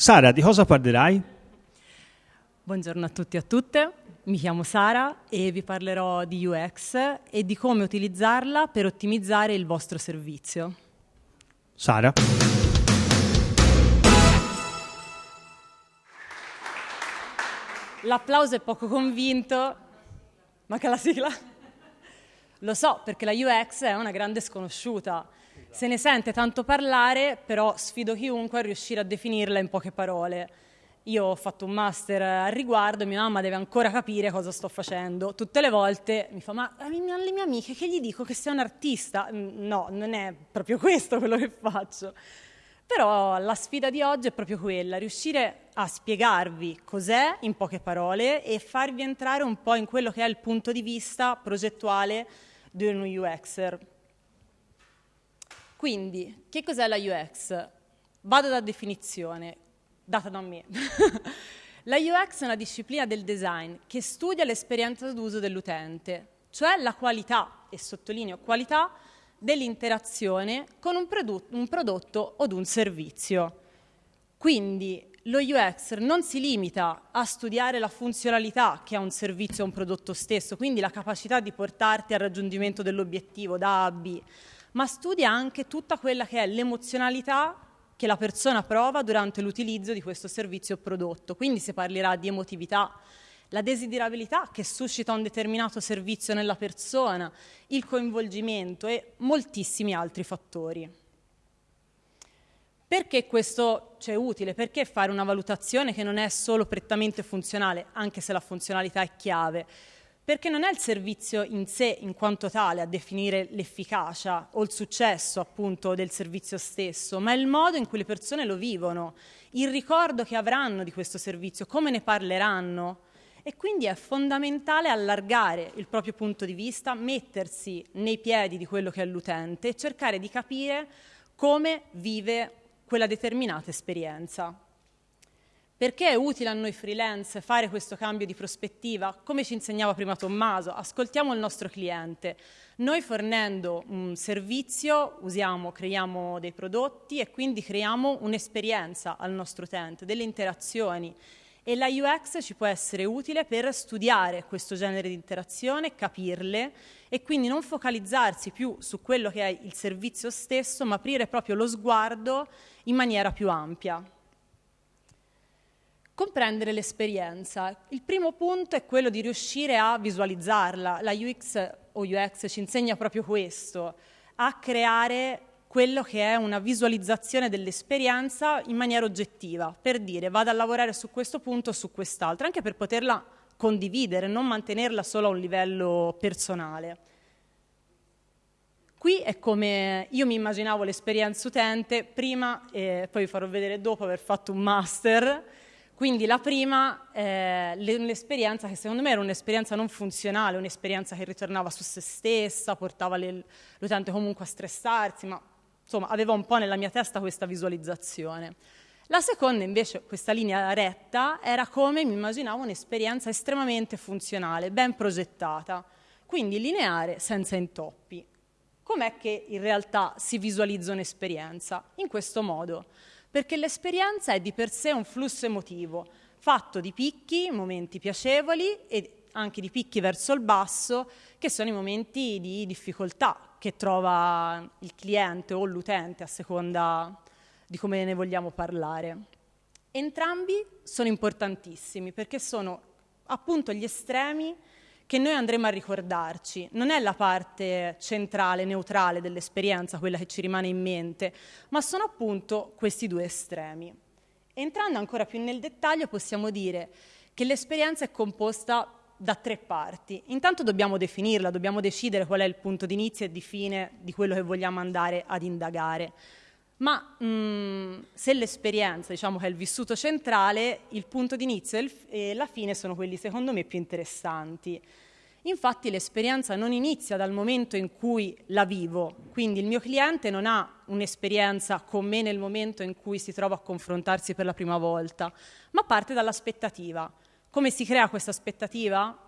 Sara, di cosa parlerai? Buongiorno a tutti e a tutte, mi chiamo Sara e vi parlerò di UX e di come utilizzarla per ottimizzare il vostro servizio. Sara? L'applauso è poco convinto. Manca la sigla? Lo so, perché la UX è una grande sconosciuta. Se ne sente tanto parlare, però sfido chiunque a riuscire a definirla in poche parole. Io ho fatto un master al riguardo mia mamma deve ancora capire cosa sto facendo. Tutte le volte mi fa, ma alle mie amiche che gli dico che sei un artista? No, non è proprio questo quello che faccio. Però la sfida di oggi è proprio quella, riuscire a spiegarvi cos'è in poche parole e farvi entrare un po' in quello che è il punto di vista progettuale di un UXer. Quindi, che cos'è la UX? Vado da definizione, data da me. la UX è una disciplina del design che studia l'esperienza d'uso dell'utente, cioè la qualità, e sottolineo qualità, dell'interazione con un, prodotto, un prodotto o un servizio. Quindi lo UX non si limita a studiare la funzionalità che ha un servizio o un prodotto stesso, quindi la capacità di portarti al raggiungimento dell'obiettivo da A a B, ma studia anche tutta quella che è l'emozionalità che la persona prova durante l'utilizzo di questo servizio o prodotto. Quindi si parlerà di emotività, la desiderabilità che suscita un determinato servizio nella persona, il coinvolgimento e moltissimi altri fattori. Perché questo c'è utile? Perché fare una valutazione che non è solo prettamente funzionale, anche se la funzionalità è chiave? Perché non è il servizio in sé, in quanto tale, a definire l'efficacia o il successo appunto del servizio stesso, ma è il modo in cui le persone lo vivono, il ricordo che avranno di questo servizio, come ne parleranno, e quindi è fondamentale allargare il proprio punto di vista, mettersi nei piedi di quello che è l'utente e cercare di capire come vive quella determinata esperienza. Perché è utile a noi freelance fare questo cambio di prospettiva? Come ci insegnava prima Tommaso, ascoltiamo il nostro cliente. Noi fornendo un servizio usiamo, creiamo dei prodotti e quindi creiamo un'esperienza al nostro utente, delle interazioni e la UX ci può essere utile per studiare questo genere di interazione, capirle e quindi non focalizzarsi più su quello che è il servizio stesso, ma aprire proprio lo sguardo in maniera più ampia. Comprendere l'esperienza. Il primo punto è quello di riuscire a visualizzarla. La UX o UX ci insegna proprio questo, a creare quello che è una visualizzazione dell'esperienza in maniera oggettiva, per dire vado a lavorare su questo punto o su quest'altro, anche per poterla condividere, non mantenerla solo a un livello personale. Qui è come io mi immaginavo l'esperienza utente prima, e poi vi farò vedere dopo aver fatto un master, quindi la prima è un'esperienza che secondo me era un'esperienza non funzionale, un'esperienza che ritornava su se stessa, portava l'utente comunque a stressarsi, ma insomma avevo un po' nella mia testa questa visualizzazione. La seconda invece, questa linea retta, era come mi immaginavo un'esperienza estremamente funzionale, ben progettata, quindi lineare senza intoppi. Com'è che in realtà si visualizza un'esperienza? In questo modo, perché l'esperienza è di per sé un flusso emotivo, fatto di picchi, momenti piacevoli e anche di picchi verso il basso, che sono i momenti di difficoltà che trova il cliente o l'utente, a seconda di come ne vogliamo parlare. Entrambi sono importantissimi perché sono appunto gli estremi che noi andremo a ricordarci. Non è la parte centrale, neutrale dell'esperienza quella che ci rimane in mente, ma sono appunto questi due estremi. Entrando ancora più nel dettaglio possiamo dire che l'esperienza è composta da tre parti. Intanto dobbiamo definirla, dobbiamo decidere qual è il punto di inizio e di fine di quello che vogliamo andare ad indagare. Ma mh, mm, se l'esperienza, diciamo è il vissuto centrale, il punto di inizio e la fine sono quelli secondo me più interessanti. Infatti l'esperienza non inizia dal momento in cui la vivo, quindi il mio cliente non ha un'esperienza con me nel momento in cui si trova a confrontarsi per la prima volta, ma parte dall'aspettativa. Come si crea questa aspettativa?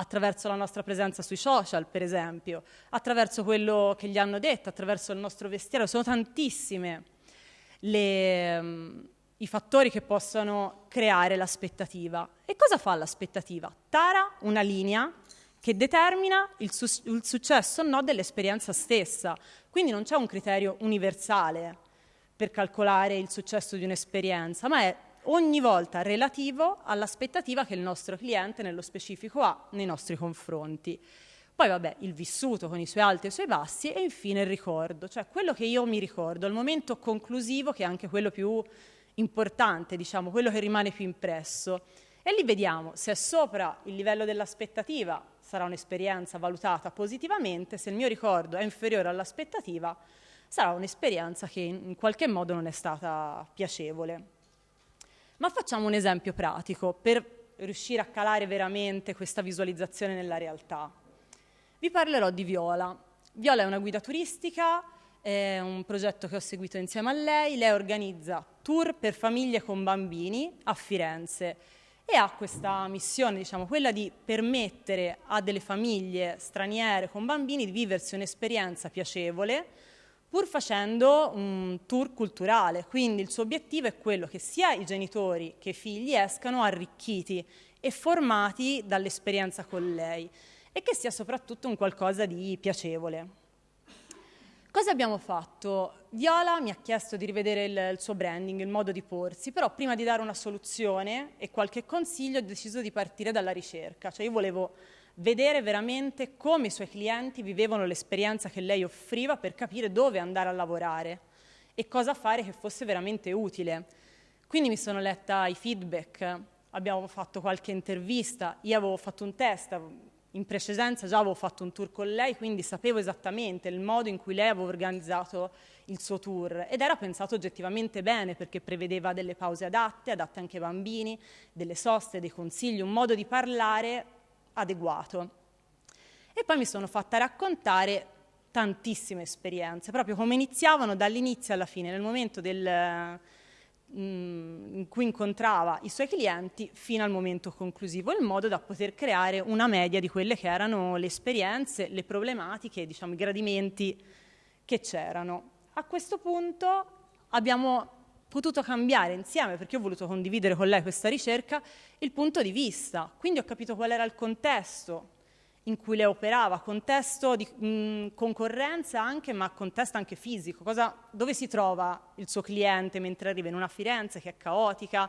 Attraverso la nostra presenza sui social, per esempio, attraverso quello che gli hanno detto, attraverso il nostro vestiario. Sono tantissime le, i fattori che possono creare l'aspettativa. E cosa fa l'aspettativa? Tara una linea che determina il, su- il successo o no dell'esperienza stessa. Quindi non c'è un criterio universale per calcolare il successo di un'esperienza, ma è ogni volta relativo all'aspettativa che il nostro cliente nello specifico ha nei nostri confronti. Poi vabbè, il vissuto con i suoi alti e i suoi bassi e infine il ricordo, cioè quello che io mi ricordo, il momento conclusivo che è anche quello più importante, diciamo, quello che rimane più impresso. E lì vediamo se è sopra il livello dell'aspettativa, sarà un'esperienza valutata positivamente, se il mio ricordo è inferiore all'aspettativa, sarà un'esperienza che in qualche modo non è stata piacevole. Ma facciamo un esempio pratico per riuscire a calare veramente questa visualizzazione nella realtà. Vi parlerò di Viola. Viola è una guida turistica, è un progetto che ho seguito insieme a lei. Lei organizza tour per famiglie con bambini a Firenze e ha questa missione, diciamo, quella di permettere a delle famiglie straniere con bambini di viversi un'esperienza piacevole pur facendo un tour culturale. Quindi il suo obiettivo è quello che sia i genitori che i figli escano arricchiti e formati dall'esperienza con lei e che sia soprattutto un qualcosa di piacevole. Cosa abbiamo fatto? Viola mi ha chiesto di rivedere il, il, suo branding, il modo di porsi, però prima di dare una soluzione e qualche consiglio ho deciso di partire dalla ricerca, cioè io volevo vedere veramente come i suoi clienti vivevano l'esperienza che lei offriva per capire dove andare a lavorare e cosa fare che fosse veramente utile. Quindi mi sono letta i feedback, abbiamo fatto qualche intervista, io avevo fatto un test, in precedenza già avevo fatto un tour con lei, quindi sapevo esattamente il modo in cui lei aveva organizzato il suo tour ed era pensato oggettivamente bene perché prevedeva delle pause adatte, adatte anche ai bambini, delle soste, dei consigli, un modo di parlare adeguato. E poi mi sono fatta raccontare tantissime esperienze, proprio come iniziavano dall'inizio alla fine, nel momento del, Mm, in cui incontrava i suoi clienti fino al momento conclusivo, in modo da poter creare una media di quelle che erano le esperienze, le problematiche, diciamo, i gradimenti che c'erano. A questo punto abbiamo potuto cambiare insieme, perché ho voluto condividere con lei questa ricerca, il punto di vista. Quindi ho capito qual era il contesto in cui lei operava, contesto di mh, concorrenza anche, ma contesto anche fisico, Cosa, dove si trova il suo cliente mentre arriva in una Firenze che è caotica,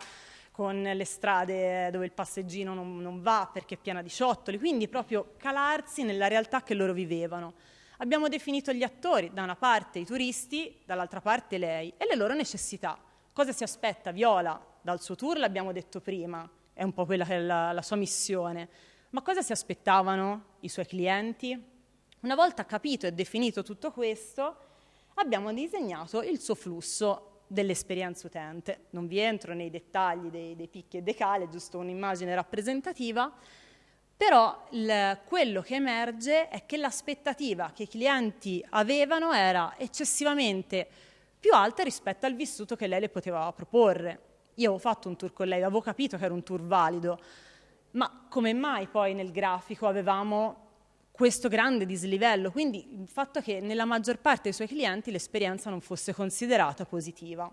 con le strade dove il passeggino non, non va perché è piena di ciottoli, quindi proprio calarsi nella realtà che loro vivevano. Abbiamo definito gli attori, da una parte i turisti, dall'altra parte lei, e le loro necessità. Cosa si aspetta Viola dal suo tour, l'abbiamo detto prima, è un po' quella che è la, la sua missione ma cosa si aspettavano i suoi clienti? Una volta capito e definito tutto questo, abbiamo disegnato il suo flusso dell'esperienza utente. Non vi entro nei dettagli dei, dei picchi e dei cali, giusto un'immagine rappresentativa, però il, quello che emerge è che l'aspettativa che i clienti avevano era eccessivamente più alta rispetto al vissuto che lei le poteva proporre. Io avevo fatto un tour con lei, avevo capito che era un tour valido, ma come mai poi nel grafico avevamo questo grande dislivello? Quindi il fatto che nella maggior parte dei suoi clienti l'esperienza non fosse considerata positiva.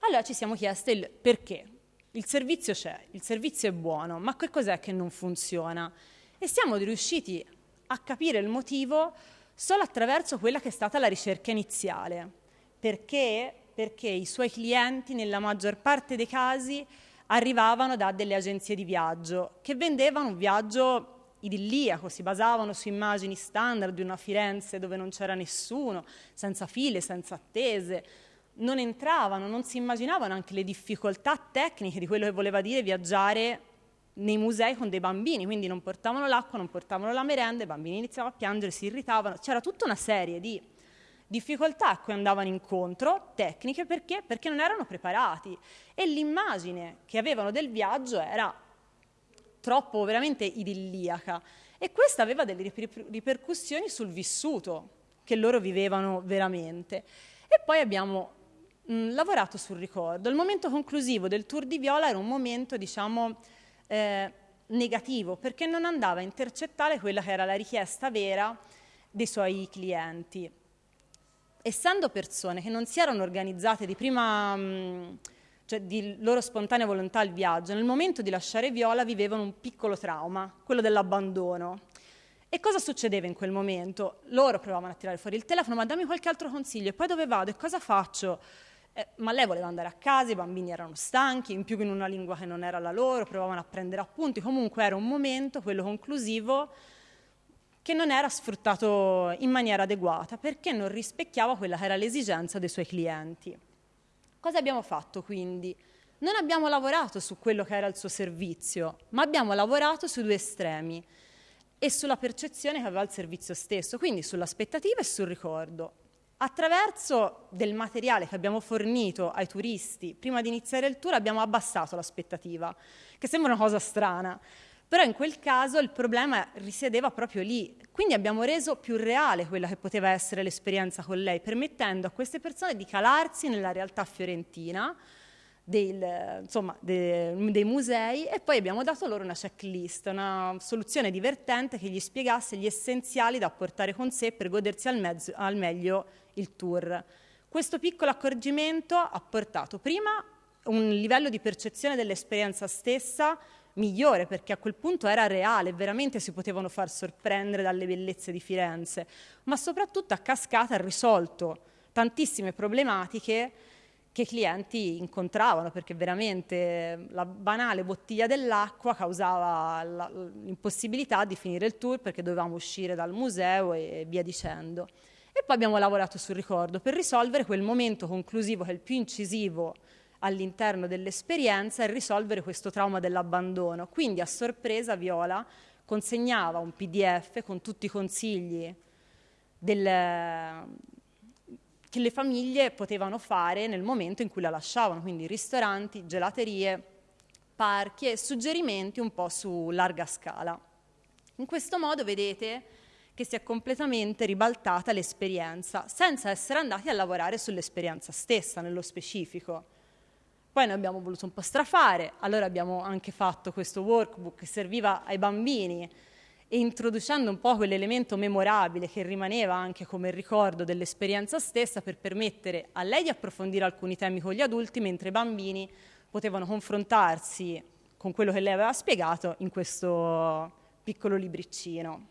Allora ci siamo chiesti il perché. Il servizio c'è, il servizio è buono, ma che cos'è che non funziona? E siamo riusciti a capire il motivo solo attraverso quella che è stata la ricerca iniziale. Perché? Perché i suoi clienti, nella maggior parte dei casi, arrivavano da delle agenzie di viaggio che vendevano un viaggio idilliaco, si basavano su immagini standard di una Firenze dove non c'era nessuno, senza file, senza attese. Non entravano, non si immaginavano anche le difficoltà tecniche di quello che voleva dire viaggiare nei musei con dei bambini, quindi non portavano l'acqua, non portavano la merenda, i bambini iniziavano a piangere, si irritavano, c'era tutta una serie di difficoltà a cui andavano incontro, tecniche, perché? Perché non erano preparati e l'immagine che avevano del viaggio era troppo veramente idilliaca e questa aveva delle ripercussioni sul vissuto che loro vivevano veramente. E poi abbiamo mh, lavorato sul ricordo. Il momento conclusivo del tour di Viola era un momento, diciamo, eh, negativo, perché non andava a intercettare quella che era la richiesta vera dei suoi clienti essendo persone che non si erano organizzate di prima, mh, cioè di loro spontanea volontà al viaggio, nel momento di lasciare Viola vivevano un piccolo trauma, quello dell'abbandono. E cosa succedeva in quel momento? Loro provavano a tirare fuori il telefono, ma dammi qualche altro consiglio, e poi dove vado e cosa faccio? Eh, ma lei voleva andare a casa, i bambini erano stanchi, in più in una lingua che non era la loro, provavano a prendere appunti, comunque era un momento, quello conclusivo, che non era sfruttato in maniera adeguata perché non rispecchiava quella che era l'esigenza dei suoi clienti. Cosa abbiamo fatto quindi? Non abbiamo lavorato su quello che era il suo servizio, ma abbiamo lavorato sui due estremi e sulla percezione che aveva il servizio stesso, quindi sull'aspettativa e sul ricordo. Attraverso del materiale che abbiamo fornito ai turisti prima di iniziare il tour abbiamo abbassato l'aspettativa, che sembra una cosa strana, però in quel caso il problema risiedeva proprio lì, quindi abbiamo reso più reale quella che poteva essere l'esperienza con lei, permettendo a queste persone di calarsi nella realtà fiorentina, del, insomma, de, dei musei e poi abbiamo dato loro una checklist, una soluzione divertente che gli spiegasse gli essenziali da portare con sé per godersi al, mezzo, al meglio il tour. Questo piccolo accorgimento ha portato prima un livello di percezione dell'esperienza stessa migliore perché a quel punto era reale, veramente si potevano far sorprendere dalle bellezze di Firenze, ma soprattutto a cascata ha risolto tantissime problematiche che i clienti incontravano perché veramente la banale bottiglia dell'acqua causava l'impossibilità di finire il tour perché dovevamo uscire dal museo e via dicendo. E poi abbiamo lavorato sul ricordo per risolvere quel momento conclusivo che è il più incisivo all'interno dell'esperienza e risolvere questo trauma dell'abbandono. Quindi a sorpresa Viola consegnava un PDF con tutti i consigli del, che le famiglie potevano fare nel momento in cui la lasciavano, quindi ristoranti, gelaterie, parchi e suggerimenti un po' su larga scala. In questo modo vedete che si è completamente ribaltata l'esperienza, senza essere andati a lavorare sull'esperienza stessa, nello specifico. Poi noi abbiamo voluto un po' strafare, allora abbiamo anche fatto questo workbook che serviva ai bambini e introducendo un po' quell'elemento memorabile che rimaneva anche come ricordo dell'esperienza stessa per permettere a lei di approfondire alcuni temi con gli adulti, mentre i bambini potevano confrontarsi con quello che lei aveva spiegato in questo piccolo libricino.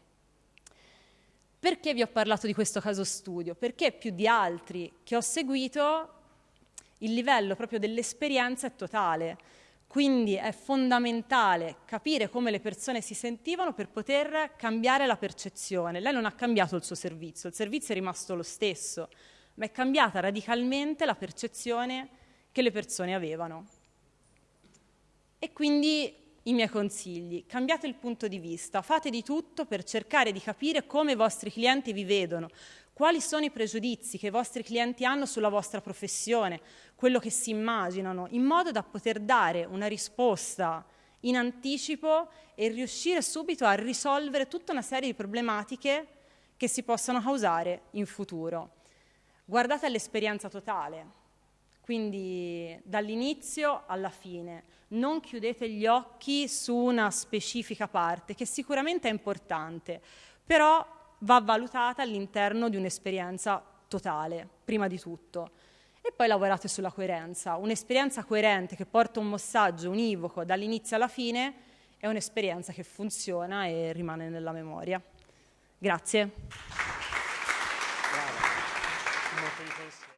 Perché vi ho parlato di questo caso studio? Perché più di altri che ho seguito il livello proprio dell'esperienza è totale. Quindi è fondamentale capire come le persone si sentivano per poter cambiare la percezione. Lei non ha cambiato il suo servizio, il servizio è rimasto lo stesso, ma è cambiata radicalmente la percezione che le persone avevano. E quindi i miei consigli, cambiate il punto di vista, fate di tutto per cercare di capire come i vostri clienti vi vedono, quali sono i pregiudizi che i vostri clienti hanno sulla vostra professione, quello che si immaginano, in modo da poter dare una risposta in anticipo e riuscire subito a risolvere tutta una serie di problematiche che si possono causare in futuro. Guardate all'esperienza totale, quindi dall'inizio alla fine. Non chiudete gli occhi su una specifica parte, che sicuramente è importante, però va valutata all'interno di un'esperienza totale, prima di tutto. E poi lavorate sulla coerenza. Un'esperienza coerente che porta un messaggio univoco dall'inizio alla fine è un'esperienza che funziona e rimane nella memoria. Grazie.